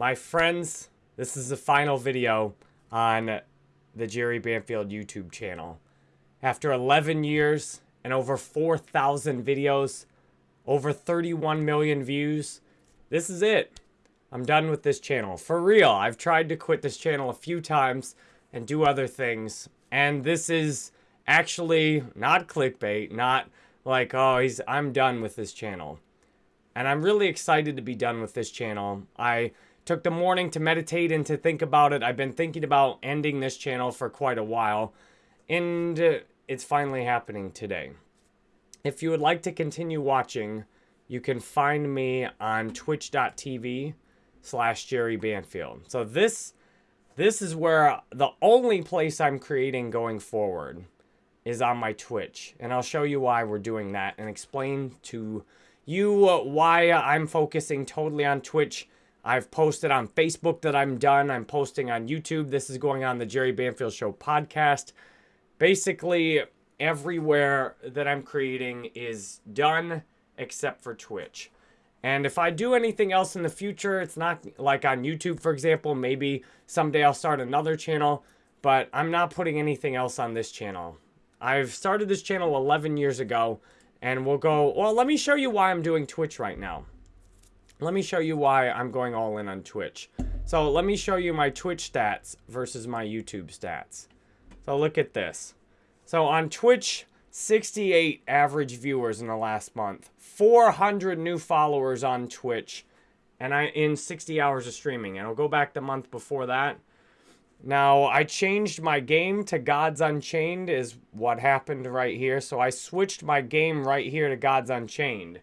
My friends, this is the final video on the Jerry Banfield YouTube channel. After 11 years and over 4,000 videos, over 31 million views, this is it. I'm done with this channel. For real, I've tried to quit this channel a few times and do other things. And this is actually not clickbait, not like, oh, he's I'm done with this channel. And I'm really excited to be done with this channel. I took the morning to meditate and to think about it. I've been thinking about ending this channel for quite a while. And uh, it's finally happening today. If you would like to continue watching, you can find me on twitch.tv slash Jerry Banfield. So this, this is where the only place I'm creating going forward is on my Twitch. And I'll show you why we're doing that and explain to you why I'm focusing totally on Twitch. I've posted on Facebook that I'm done. I'm posting on YouTube. This is going on the Jerry Banfield Show podcast. Basically, everywhere that I'm creating is done except for Twitch. And if I do anything else in the future, it's not like on YouTube, for example. Maybe someday I'll start another channel, but I'm not putting anything else on this channel. I've started this channel 11 years ago. And we'll go, well, let me show you why I'm doing Twitch right now. Let me show you why I'm going all in on Twitch. So let me show you my Twitch stats versus my YouTube stats. So look at this. So on Twitch, 68 average viewers in the last month. 400 new followers on Twitch. And I in 60 hours of streaming. And I'll go back the month before that. Now, I changed my game to Gods Unchained is what happened right here. So I switched my game right here to Gods Unchained.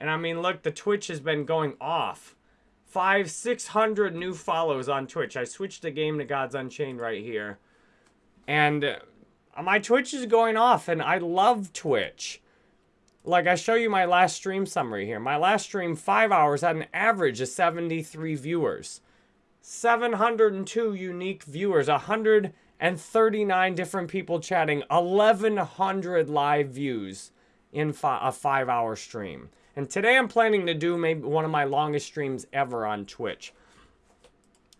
And I mean, look, the Twitch has been going off. Five, 600 new follows on Twitch. I switched the game to Gods Unchained right here. And uh, my Twitch is going off, and I love Twitch. Like, I show you my last stream summary here. My last stream, five hours, had an average of 73 viewers. 702 unique viewers, 139 different people chatting, 1,100 live views in fi a five hour stream. And today I'm planning to do maybe one of my longest streams ever on Twitch.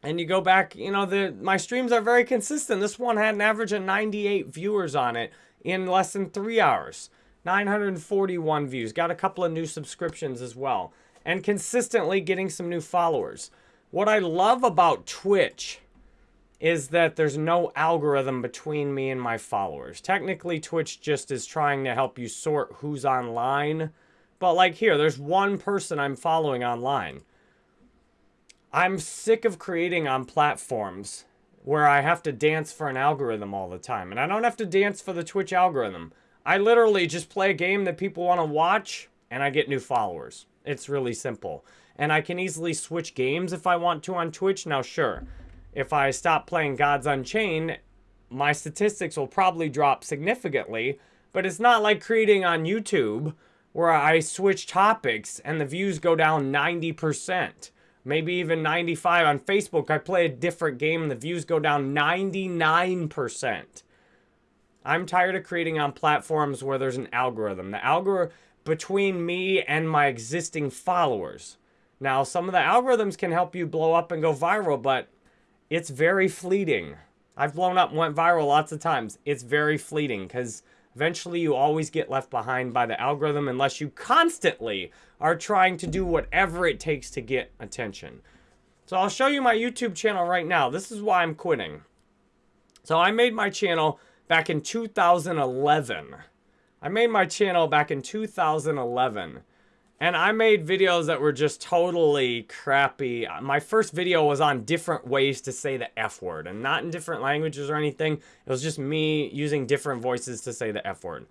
And you go back, you know, the my streams are very consistent. This one had an average of 98 viewers on it in less than three hours. 941 views. Got a couple of new subscriptions as well. And consistently getting some new followers. What I love about Twitch is that there's no algorithm between me and my followers. Technically, Twitch just is trying to help you sort who's online. But like here, there's one person I'm following online. I'm sick of creating on platforms where I have to dance for an algorithm all the time. And I don't have to dance for the Twitch algorithm. I literally just play a game that people want to watch and I get new followers. It's really simple. And I can easily switch games if I want to on Twitch. Now, sure, if I stop playing Gods Unchained, my statistics will probably drop significantly. But it's not like creating on YouTube where I switch topics and the views go down 90%. Maybe even 95 on Facebook. I play a different game and the views go down 99%. I'm tired of creating on platforms where there's an algorithm. The algorithm between me and my existing followers. Now, some of the algorithms can help you blow up and go viral, but it's very fleeting. I've blown up and went viral lots of times. It's very fleeting because eventually you always get left behind by the algorithm unless you constantly are trying to do whatever it takes to get attention. So I'll show you my YouTube channel right now. This is why I'm quitting. So I made my channel back in 2011. I made my channel back in 2011. And I made videos that were just totally crappy. My first video was on different ways to say the F word. And not in different languages or anything. It was just me using different voices to say the F word.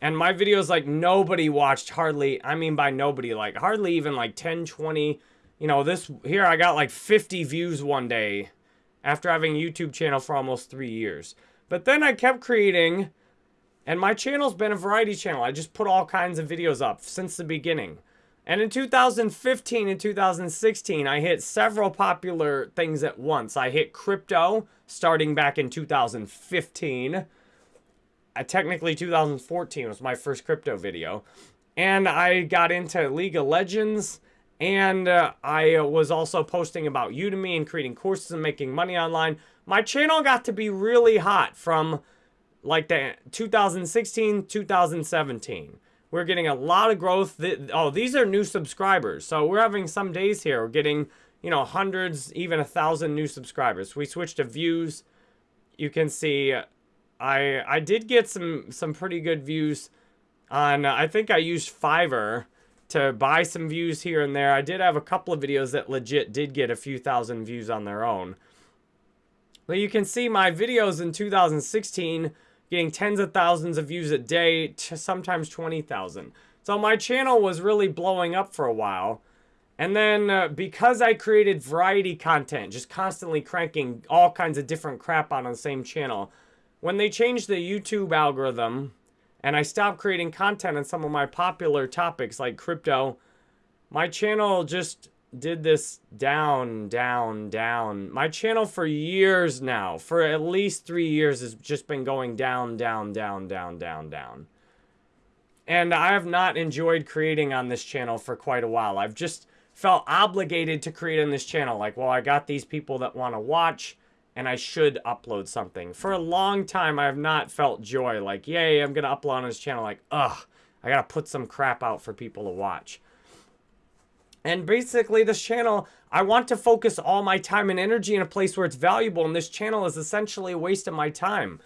And my videos, like, nobody watched hardly. I mean by nobody, like, hardly even, like, 10, 20. You know, this, here I got, like, 50 views one day. After having a YouTube channel for almost three years. But then I kept creating and my channel's been a variety channel. I just put all kinds of videos up since the beginning. And in 2015 and 2016, I hit several popular things at once. I hit crypto starting back in 2015. Uh, technically, 2014 was my first crypto video. And I got into League of Legends And uh, I was also posting about Udemy and creating courses and making money online. My channel got to be really hot from like the 2016, 2017. We're getting a lot of growth. Oh, these are new subscribers. So we're having some days here. We're getting, you know, hundreds, even a thousand new subscribers. We switched to views. You can see I I did get some some pretty good views on, I think I used Fiverr to buy some views here and there. I did have a couple of videos that legit did get a few thousand views on their own. But you can see my videos in 2016 getting tens of thousands of views a day, sometimes 20,000. So my channel was really blowing up for a while. And then uh, because I created variety content, just constantly cranking all kinds of different crap on the same channel, when they changed the YouTube algorithm and I stopped creating content on some of my popular topics like crypto, my channel just did this down, down, down. My channel for years now, for at least three years, has just been going down, down, down, down, down, down. And I have not enjoyed creating on this channel for quite a while. I've just felt obligated to create on this channel. Like, well, I got these people that want to watch and I should upload something. For a long time, I have not felt joy. Like, yay, I'm going to upload on this channel. Like, ugh, I got to put some crap out for people to watch. And basically, this channel, I want to focus all my time and energy in a place where it's valuable. And this channel is essentially a waste of my time.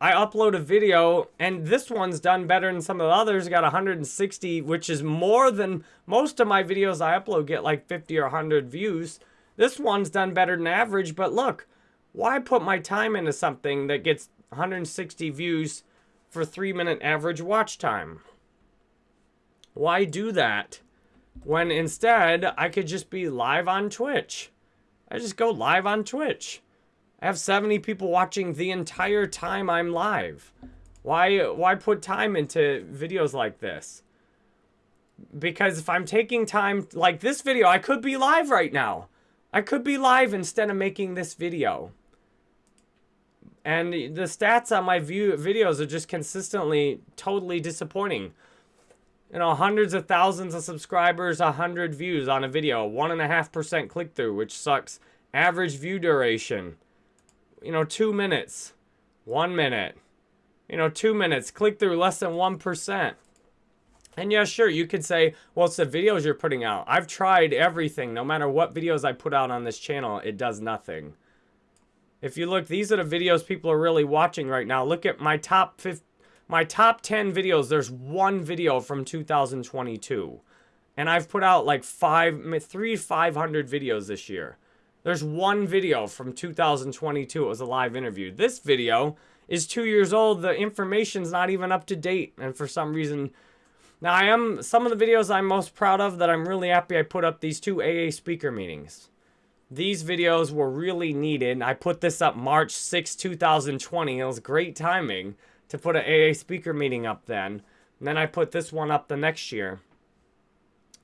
I upload a video, and this one's done better than some of the others. Got 160, which is more than most of my videos I upload get like 50 or 100 views. This one's done better than average, but look, why put my time into something that gets 160 views for three minute average watch time? Why do that? When instead I could just be live on Twitch. I just go live on Twitch. I have 70 people watching the entire time I'm live. Why why put time into videos like this? Because if I'm taking time like this video, I could be live right now. I could be live instead of making this video. And the stats on my view videos are just consistently totally disappointing you know, hundreds of thousands of subscribers, 100 views on a video, 1.5% click-through, which sucks. Average view duration, you know, two minutes, one minute, you know, two minutes, click-through less than 1%. And yeah, sure, you could say, well, it's the videos you're putting out. I've tried everything. No matter what videos I put out on this channel, it does nothing. If you look, these are the videos people are really watching right now. Look at my top 50, my top 10 videos, there's one video from 2022. And I've put out like five, three, 500 videos this year. There's one video from 2022. It was a live interview. This video is two years old. The information's not even up to date. And for some reason, now I am, some of the videos I'm most proud of that I'm really happy I put up these two AA speaker meetings. These videos were really needed. I put this up March 6, 2020. It was great timing to put an AA speaker meeting up then. And then I put this one up the next year.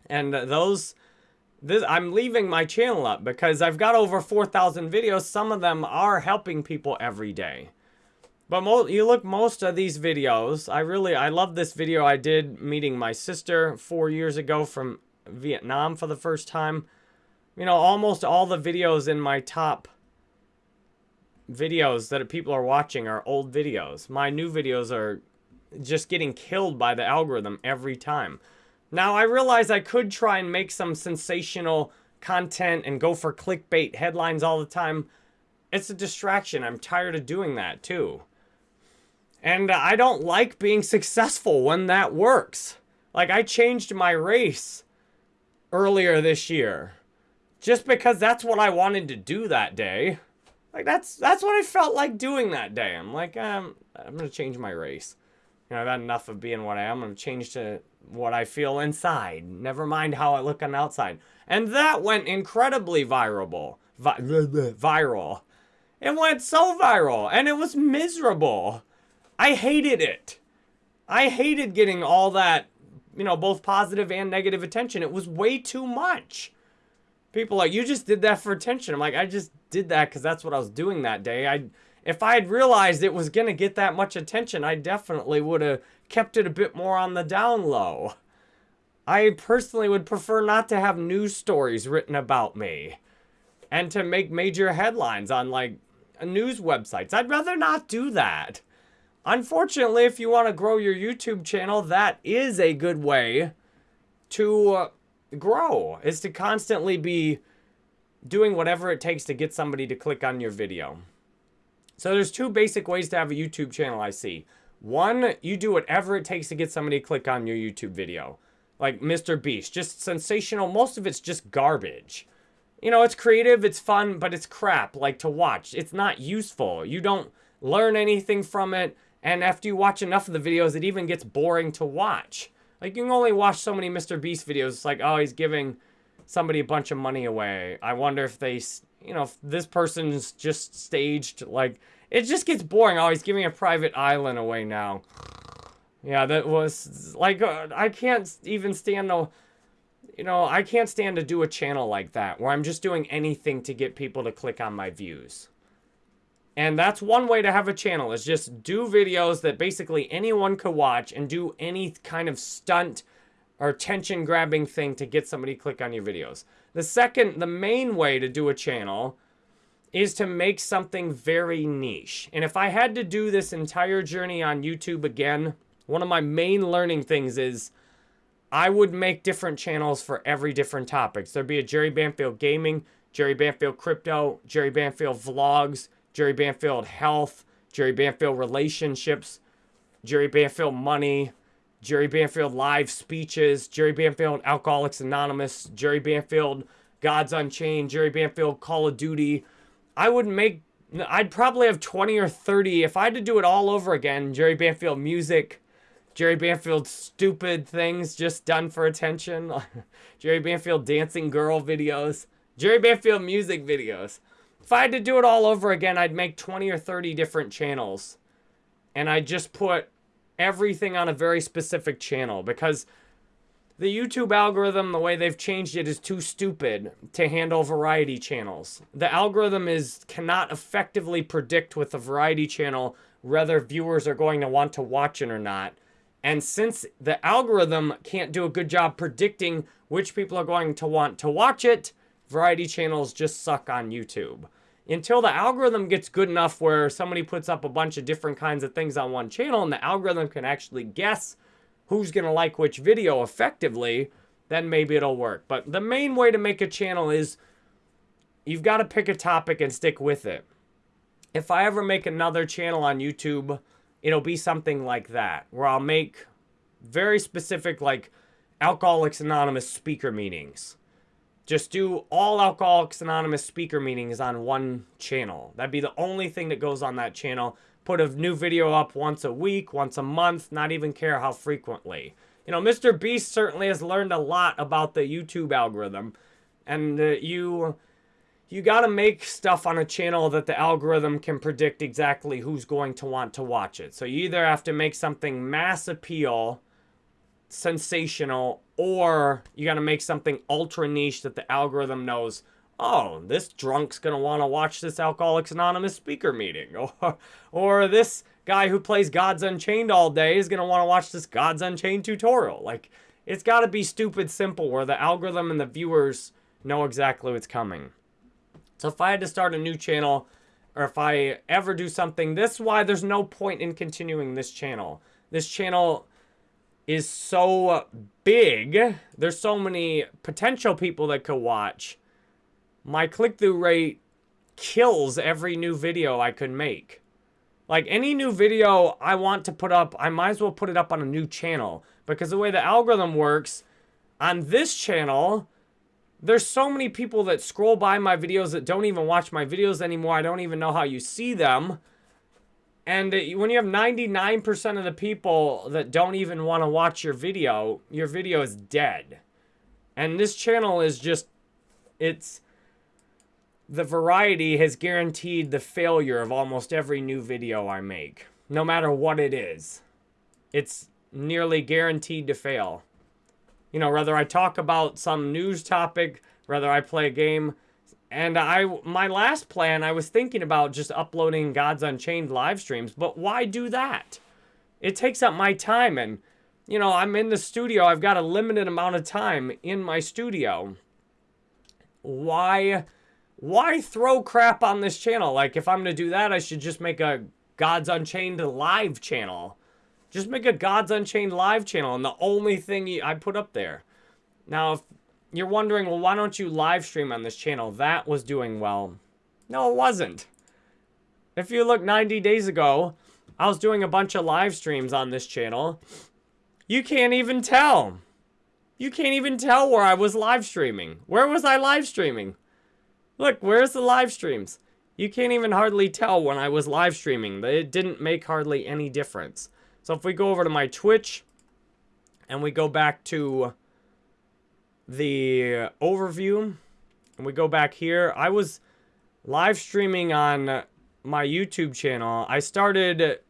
And those, this, I'm leaving my channel up because I've got over 4,000 videos. Some of them are helping people every day. But you look most of these videos, I really, I love this video I did meeting my sister four years ago from Vietnam for the first time. You know, almost all the videos in my top videos that people are watching are old videos. My new videos are just getting killed by the algorithm every time. Now, I realize I could try and make some sensational content and go for clickbait headlines all the time. It's a distraction. I'm tired of doing that too. And I don't like being successful when that works. Like, I changed my race earlier this year just because that's what I wanted to do that day. Like that's that's what I felt like doing that day. I'm like, um, I'm gonna change my race. You know, I've had enough of being what I am. I'm gonna change to what I feel inside. Never mind how I look on the outside. And that went incredibly viral. Vi viral. It went so viral, and it was miserable. I hated it. I hated getting all that, you know, both positive and negative attention. It was way too much. People like, you just did that for attention. I'm like, I just did that because that's what I was doing that day. I, if I had realized it was going to get that much attention, I definitely would have kept it a bit more on the down low. I personally would prefer not to have news stories written about me and to make major headlines on like news websites. I'd rather not do that. Unfortunately, if you want to grow your YouTube channel, that is a good way to uh, grow, is to constantly be doing whatever it takes to get somebody to click on your video. So there's two basic ways to have a YouTube channel I see. One, you do whatever it takes to get somebody to click on your YouTube video. Like Mr. Beast, just sensational. Most of it's just garbage. You know, it's creative, it's fun, but it's crap, like to watch. It's not useful. You don't learn anything from it. And after you watch enough of the videos, it even gets boring to watch. Like, you can only watch so many Mr. Beast videos. It's like, oh, he's giving somebody a bunch of money away. I wonder if they, you know, if this person's just staged, like, it just gets boring. Oh, he's giving a private island away now. Yeah, that was, like, uh, I can't even stand the, you know, I can't stand to do a channel like that, where I'm just doing anything to get people to click on my views. And that's one way to have a channel, is just do videos that basically anyone could watch and do any kind of stunt or attention grabbing thing to get somebody to click on your videos. The second, the main way to do a channel is to make something very niche. And if I had to do this entire journey on YouTube again, one of my main learning things is I would make different channels for every different topics. There'd be a Jerry Banfield Gaming, Jerry Banfield Crypto, Jerry Banfield Vlogs, Jerry Banfield Health, Jerry Banfield Relationships, Jerry Banfield Money, Jerry Banfield live speeches, Jerry Banfield Alcoholics Anonymous, Jerry Banfield Gods Unchained, Jerry Banfield Call of Duty. I would make, I'd probably have 20 or 30. If I had to do it all over again, Jerry Banfield music, Jerry Banfield stupid things just done for attention, Jerry Banfield dancing girl videos, Jerry Banfield music videos. If I had to do it all over again, I'd make 20 or 30 different channels. And I'd just put everything on a very specific channel because the YouTube algorithm, the way they've changed it, is too stupid to handle variety channels. The algorithm is cannot effectively predict with a variety channel whether viewers are going to want to watch it or not. And since the algorithm can't do a good job predicting which people are going to want to watch it, variety channels just suck on YouTube until the algorithm gets good enough where somebody puts up a bunch of different kinds of things on one channel and the algorithm can actually guess who's going to like which video effectively, then maybe it'll work. But the main way to make a channel is you've got to pick a topic and stick with it. If I ever make another channel on YouTube, it'll be something like that, where I'll make very specific, like, Alcoholics Anonymous speaker meetings just do all Alcoholics Anonymous speaker meetings on one channel. That'd be the only thing that goes on that channel. Put a new video up once a week, once a month, not even care how frequently. You know, Mr. Beast certainly has learned a lot about the YouTube algorithm. And uh, you you got to make stuff on a channel that the algorithm can predict exactly who's going to want to watch it. So you either have to make something mass appeal sensational or you got to make something ultra niche that the algorithm knows oh this drunk's going to want to watch this alcoholics anonymous speaker meeting or or this guy who plays gods unchained all day is going to want to watch this gods unchained tutorial. Like it's got to be stupid simple where the algorithm and the viewers know exactly what's coming. So if i had to start a new channel or if i ever do something this is why there's no point in continuing this channel. This channel is so big. There's so many potential people that could watch. My click-through rate kills every new video I could make. Like any new video I want to put up, I might as well put it up on a new channel. Because the way the algorithm works, on this channel, there's so many people that scroll by my videos that don't even watch my videos anymore. I don't even know how you see them. And when you have 99% of the people that don't even want to watch your video, your video is dead. And this channel is just, it's, the variety has guaranteed the failure of almost every new video I make. No matter what it is. It's nearly guaranteed to fail. You know, whether I talk about some news topic, whether I play a game, and I, my last plan, I was thinking about just uploading Gods Unchained live streams, but why do that? It takes up my time, and you know, I'm in the studio. I've got a limited amount of time in my studio. Why why throw crap on this channel? Like if I'm going to do that, I should just make a Gods Unchained live channel. Just make a Gods Unchained live channel and the only thing I put up there. Now, if you're wondering, well, why don't you live stream on this channel? That was doing well. No, it wasn't. If you look 90 days ago, I was doing a bunch of live streams on this channel. You can't even tell. You can't even tell where I was live streaming. Where was I live streaming? Look, where's the live streams? You can't even hardly tell when I was live streaming. It didn't make hardly any difference. So if we go over to my Twitch and we go back to the overview and we go back here, I was live streaming on my YouTube channel. I started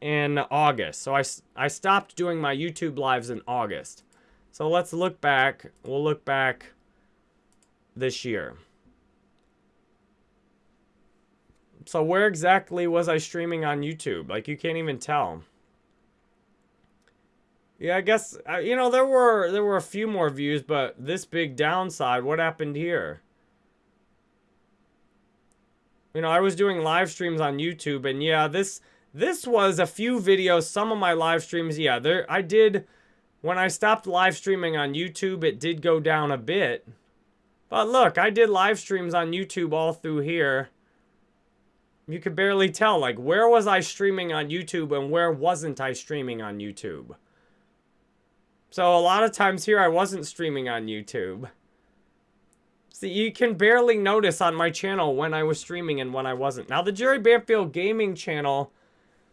in August. So I, I stopped doing my YouTube lives in August. So let's look back. We'll look back this year. So where exactly was I streaming on YouTube? Like, you can't even tell. Yeah, I guess, uh, you know, there were there were a few more views, but this big downside, what happened here? You know, I was doing live streams on YouTube, and yeah, this this was a few videos, some of my live streams, yeah, there I did, when I stopped live streaming on YouTube, it did go down a bit. But look, I did live streams on YouTube all through here you could barely tell. Like, where was I streaming on YouTube and where wasn't I streaming on YouTube? So a lot of times here I wasn't streaming on YouTube. See, you can barely notice on my channel when I was streaming and when I wasn't. Now, the Jerry Banfield Gaming channel,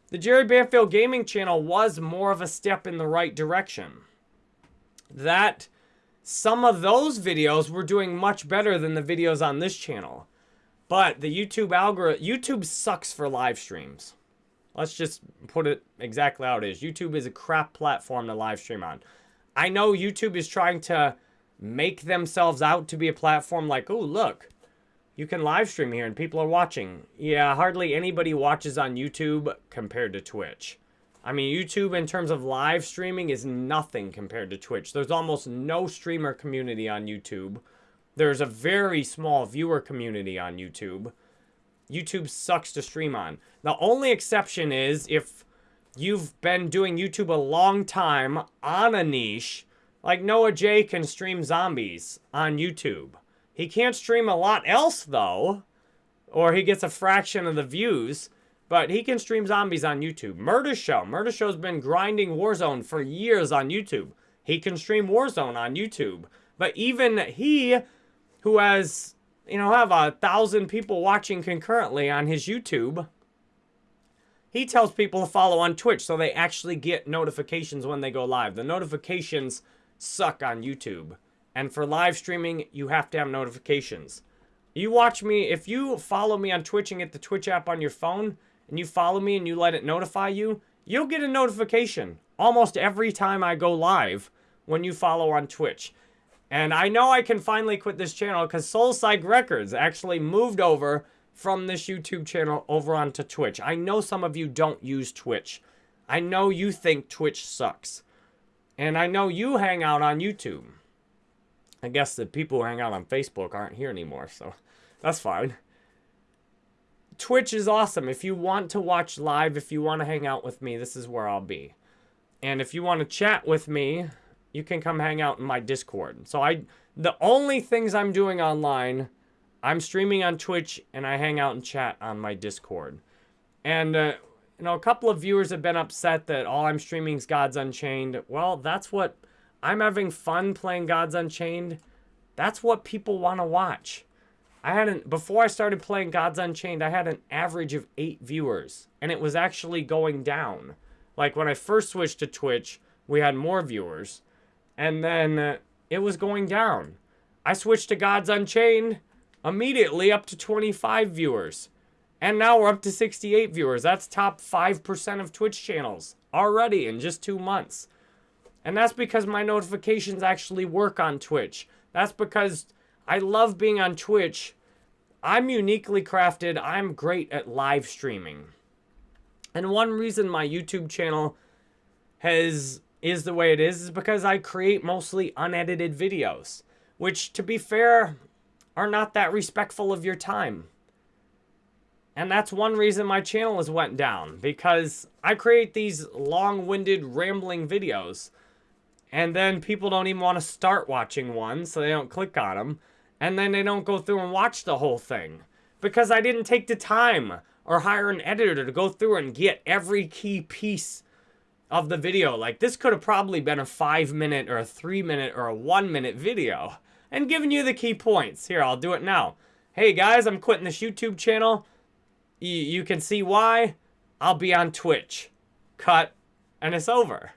the Jerry Banfield Gaming channel was more of a step in the right direction. That, some of those videos were doing much better than the videos on this channel. But the YouTube algorithm, YouTube sucks for live streams. Let's just put it exactly how it is. YouTube is a crap platform to live stream on. I know YouTube is trying to make themselves out to be a platform like, oh, look, you can live stream here and people are watching. Yeah, hardly anybody watches on YouTube compared to Twitch. I mean, YouTube in terms of live streaming is nothing compared to Twitch. There's almost no streamer community on YouTube. There's a very small viewer community on YouTube. YouTube sucks to stream on. The only exception is if you've been doing YouTube a long time on a niche, like Noah J can stream zombies on YouTube. He can't stream a lot else though, or he gets a fraction of the views, but he can stream zombies on YouTube. Murder Show. Murder Show's been grinding Warzone for years on YouTube. He can stream Warzone on YouTube. But even he who has, you know, have a thousand people watching concurrently on his YouTube. He tells people to follow on Twitch so they actually get notifications when they go live. The notifications suck on YouTube. And for live streaming, you have to have notifications. You watch me, if you follow me on Twitch and get the Twitch app on your phone, and you follow me and you let it notify you, you'll get a notification almost every time I go live when you follow on Twitch. And I know I can finally quit this channel because Soul Psych Records actually moved over from this YouTube channel over onto Twitch. I know some of you don't use Twitch. I know you think Twitch sucks. And I know you hang out on YouTube. I guess the people who hang out on Facebook aren't here anymore, so that's fine. Twitch is awesome. If you want to watch live, if you want to hang out with me, this is where I'll be. And if you want to chat with me, you can come hang out in my Discord. So I, the only things I'm doing online, I'm streaming on Twitch and I hang out and chat on my Discord. And, uh, you know, a couple of viewers have been upset that all I'm streaming is Gods Unchained. Well, that's what, I'm having fun playing Gods Unchained. That's what people want to watch. I had an, before I started playing Gods Unchained, I had an average of eight viewers. And it was actually going down. Like when I first switched to Twitch, we had more viewers. And then uh, it was going down. I switched to Gods Unchained immediately up to 25 viewers. And now we're up to 68 viewers. That's top 5% of Twitch channels already in just two months. And that's because my notifications actually work on Twitch. That's because I love being on Twitch. I'm uniquely crafted. I'm great at live streaming. And one reason my YouTube channel has is the way it is is because I create mostly unedited videos, which to be fair are not that respectful of your time. And that's one reason my channel has went down because I create these long-winded rambling videos and then people don't even want to start watching one so they don't click on them and then they don't go through and watch the whole thing because I didn't take the time or hire an editor to go through and get every key piece of the video. Like this could have probably been a five minute or a three minute or a one minute video and giving you the key points. Here, I'll do it now. Hey guys, I'm quitting this YouTube channel. Y you can see why. I'll be on Twitch. Cut, and it's over.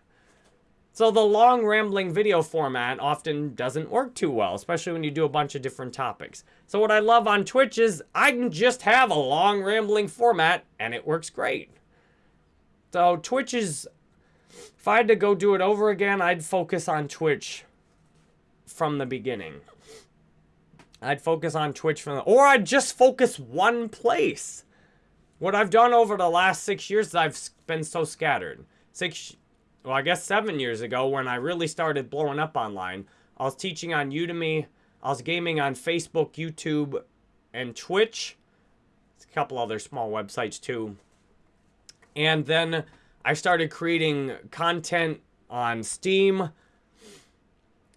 So the long rambling video format often doesn't work too well, especially when you do a bunch of different topics. So what I love on Twitch is I can just have a long rambling format and it works great. So Twitch is, if I had to go do it over again, I'd focus on Twitch from the beginning. I'd focus on Twitch from the, or I'd just focus one place. What I've done over the last six years I've been so scattered. Six, well, I guess seven years ago when I really started blowing up online, I was teaching on Udemy. I was gaming on Facebook, YouTube, and Twitch. It's a couple other small websites too. And then I started creating content on Steam.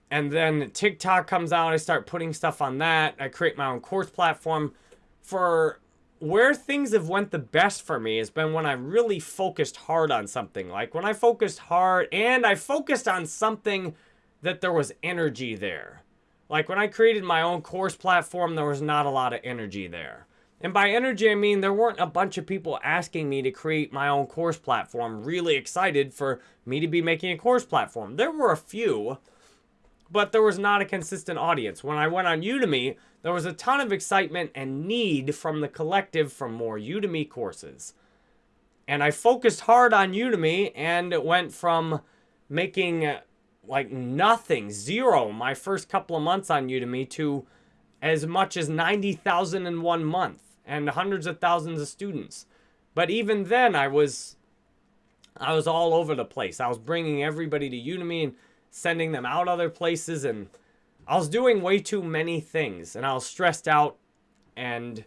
And then TikTok comes out. I start putting stuff on that. I create my own course platform. For where things have went the best for me has been when I really focused hard on something. Like when I focused hard and I focused on something that there was energy there. Like when I created my own course platform, there was not a lot of energy there. And by energy, I mean there weren't a bunch of people asking me to create my own course platform, really excited for me to be making a course platform. There were a few, but there was not a consistent audience. When I went on Udemy, there was a ton of excitement and need from the collective for more Udemy courses. And I focused hard on Udemy and it went from making like nothing, zero, my first couple of months on Udemy to as much as 90,000 in one month and hundreds of thousands of students. But even then I was I was all over the place. I was bringing everybody to Udemy and sending them out other places and I was doing way too many things and I was stressed out and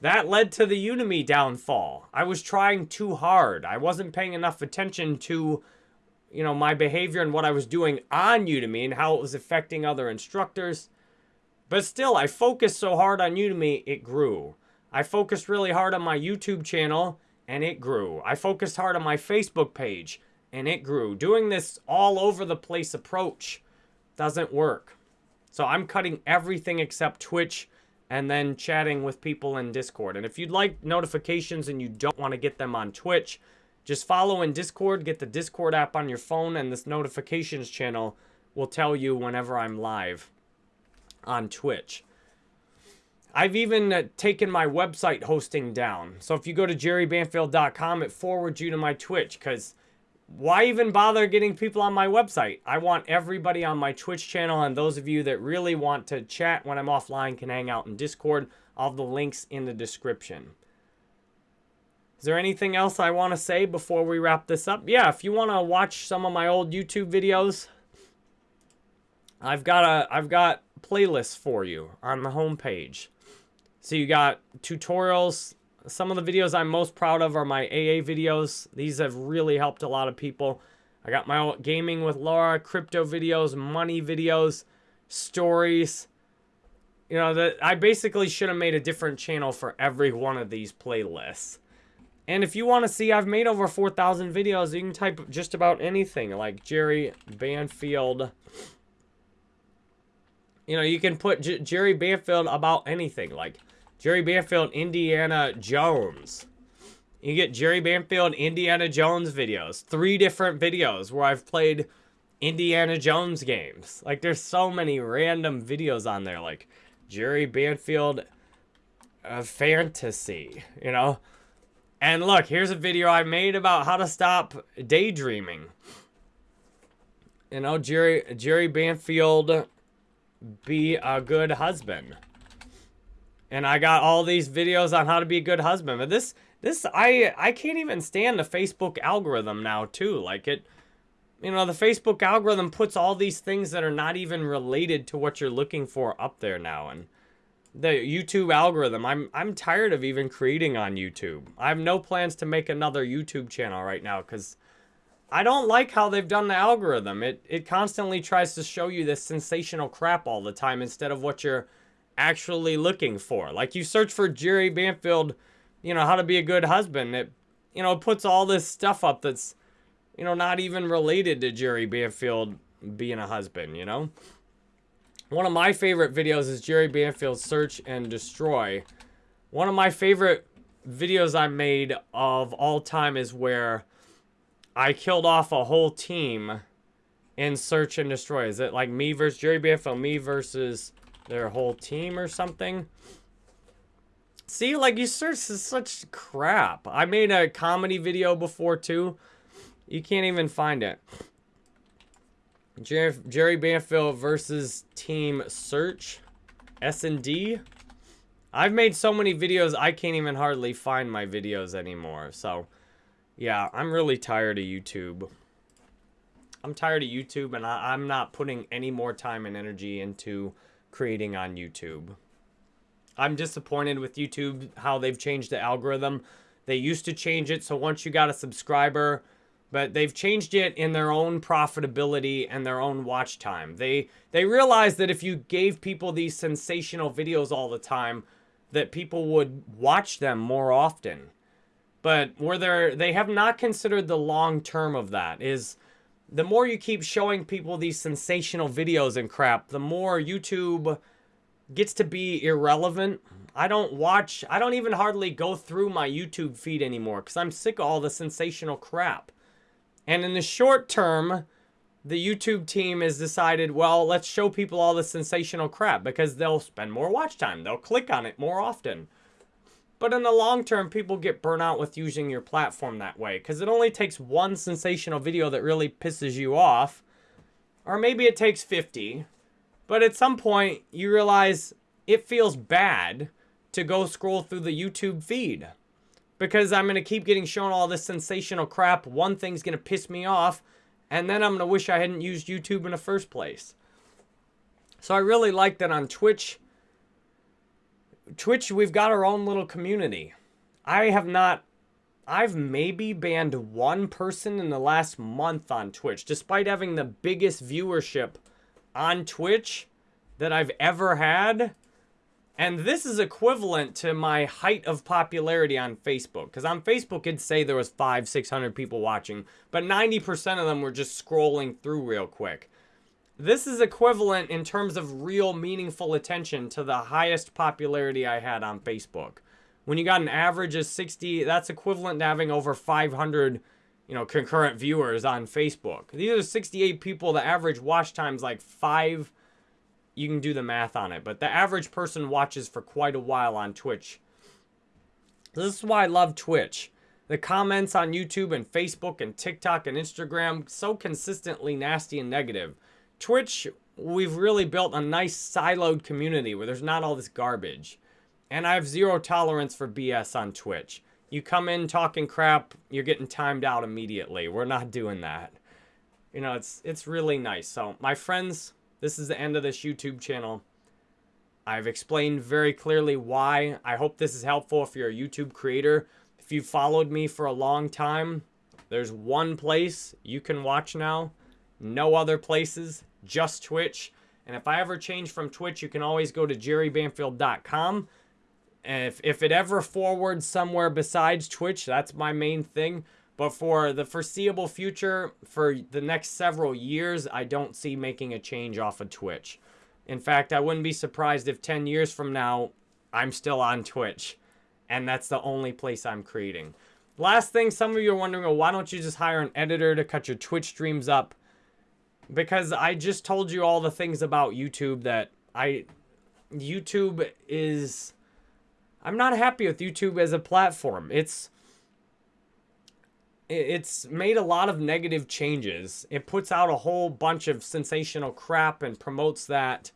that led to the Udemy downfall. I was trying too hard. I wasn't paying enough attention to, you know, my behavior and what I was doing on Udemy and how it was affecting other instructors. But still, I focused so hard on Udemy, it grew. I focused really hard on my YouTube channel and it grew. I focused hard on my Facebook page and it grew. Doing this all over the place approach doesn't work. So I'm cutting everything except Twitch and then chatting with people in Discord. And if you'd like notifications and you don't want to get them on Twitch, just follow in Discord, get the Discord app on your phone, and this notifications channel will tell you whenever I'm live on Twitch. I've even uh, taken my website hosting down. So if you go to jerrybanfield.com, it forwards you to my Twitch because why even bother getting people on my website? I want everybody on my Twitch channel and those of you that really want to chat when I'm offline can hang out in Discord. All the links in the description. Is there anything else I want to say before we wrap this up? Yeah, if you want to watch some of my old YouTube videos, I've got a I've got playlists for you on the homepage. So you got tutorials, some of the videos I'm most proud of are my AA videos. These have really helped a lot of people. I got my gaming with Laura, crypto videos, money videos, stories. You know, that I basically should have made a different channel for every one of these playlists. And if you want to see, I've made over 4,000 videos. You can type just about anything, like Jerry Banfield. You know, you can put J Jerry Banfield about anything, like Jerry Banfield, Indiana Jones. You get Jerry Banfield, Indiana Jones videos. Three different videos where I've played Indiana Jones games. Like, there's so many random videos on there. Like, Jerry Banfield uh, Fantasy, you know? And look, here's a video I made about how to stop daydreaming. You know, Jerry, Jerry Banfield be a good husband. And I got all these videos on how to be a good husband. But this, this, I, I can't even stand the Facebook algorithm now, too. Like, it, you know, the Facebook algorithm puts all these things that are not even related to what you're looking for up there now. And the YouTube algorithm, I'm I'm tired of even creating on YouTube. I have no plans to make another YouTube channel right now because I don't like how they've done the algorithm. It it constantly tries to show you this sensational crap all the time instead of what you're actually looking for. Like you search for Jerry Banfield, you know, how to be a good husband. It you know, puts all this stuff up that's you know, not even related to Jerry Banfield being a husband, you know? One of my favorite videos is Jerry Banfield's Search and Destroy. One of my favorite videos I made of all time is where I killed off a whole team in Search and Destroy. Is it like me versus Jerry Banfield, me versus their whole team or something? See, like you search is such crap. I made a comedy video before too you can't even find it. Jerry, Jerry Banfield versus Team Search. S&D. I've made so many videos, I can't even hardly find my videos anymore. So, yeah, I'm really tired of YouTube. I'm tired of YouTube, and I, I'm not putting any more time and energy into creating on YouTube. I'm disappointed with YouTube, how they've changed the algorithm. They used to change it, so once you got a subscriber but they've changed it in their own profitability and their own watch time. They they realized that if you gave people these sensational videos all the time, that people would watch them more often. But where they they have not considered the long term of that is the more you keep showing people these sensational videos and crap, the more YouTube gets to be irrelevant. I don't watch, I don't even hardly go through my YouTube feed anymore because I'm sick of all the sensational crap. And in the short term, the YouTube team has decided, well, let's show people all the sensational crap because they'll spend more watch time. They'll click on it more often. But in the long term, people get burnt out with using your platform that way because it only takes one sensational video that really pisses you off. Or maybe it takes 50. But at some point, you realize it feels bad to go scroll through the YouTube feed because I'm going to keep getting shown all this sensational crap. One thing's going to piss me off, and then I'm going to wish I hadn't used YouTube in the first place. So I really like that on Twitch. Twitch, we've got our own little community. I have not, I've maybe banned one person in the last month on Twitch, despite having the biggest viewership on Twitch that I've ever had. And this is equivalent to my height of popularity on Facebook. Because on Facebook, it'd say there was five, 600 people watching. But 90% of them were just scrolling through real quick. This is equivalent in terms of real meaningful attention to the highest popularity I had on Facebook. When you got an average of 60, that's equivalent to having over 500 you know, concurrent viewers on Facebook. These are 68 people. The average watch time's like five you can do the math on it. But the average person watches for quite a while on Twitch. This is why I love Twitch. The comments on YouTube and Facebook and TikTok and Instagram so consistently nasty and negative. Twitch, we've really built a nice siloed community where there's not all this garbage. And I have zero tolerance for BS on Twitch. You come in talking crap, you're getting timed out immediately. We're not doing that. You know, it's it's really nice. So, my friends, this is the end of this YouTube channel. I've explained very clearly why. I hope this is helpful if you're a YouTube creator. If you've followed me for a long time, there's one place you can watch now. No other places, just Twitch. And if I ever change from Twitch, you can always go to jerrybanfield.com. If, if it ever forwards somewhere besides Twitch, that's my main thing. But for the foreseeable future, for the next several years, I don't see making a change off of Twitch. In fact, I wouldn't be surprised if 10 years from now, I'm still on Twitch. And that's the only place I'm creating. Last thing, some of you are wondering, well, why don't you just hire an editor to cut your Twitch streams up? Because I just told you all the things about YouTube that I... YouTube is... I'm not happy with YouTube as a platform. It's it's made a lot of negative changes. It puts out a whole bunch of sensational crap and promotes that.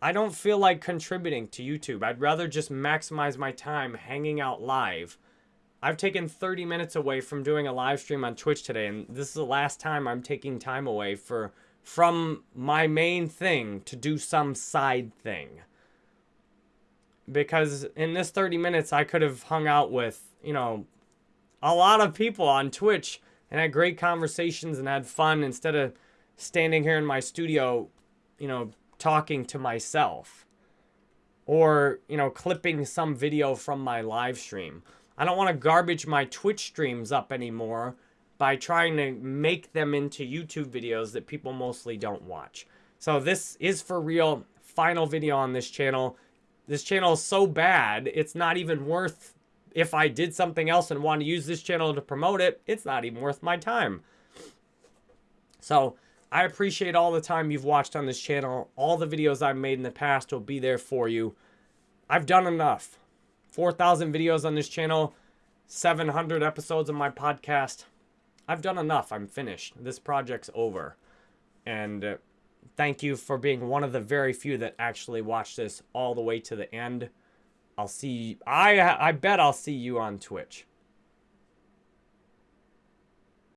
I don't feel like contributing to YouTube. I'd rather just maximize my time hanging out live. I've taken 30 minutes away from doing a live stream on Twitch today, and this is the last time I'm taking time away for from my main thing to do some side thing. Because in this 30 minutes, I could have hung out with, you know, a lot of people on Twitch and had great conversations and had fun instead of standing here in my studio, you know, talking to myself or, you know, clipping some video from my live stream. I don't want to garbage my Twitch streams up anymore by trying to make them into YouTube videos that people mostly don't watch. So this is for real final video on this channel. This channel is so bad, it's not even worth if I did something else and want to use this channel to promote it, it's not even worth my time. So I appreciate all the time you've watched on this channel. All the videos I've made in the past will be there for you. I've done enough. 4,000 videos on this channel, 700 episodes of my podcast. I've done enough. I'm finished. This project's over. And uh, thank you for being one of the very few that actually watched this all the way to the end. I'll see I I bet I'll see you on Twitch.